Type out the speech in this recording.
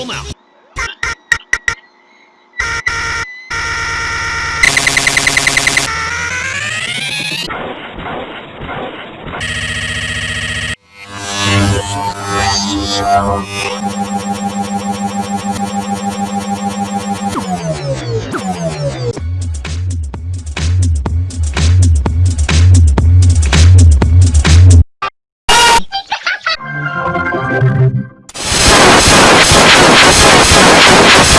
level now. Show.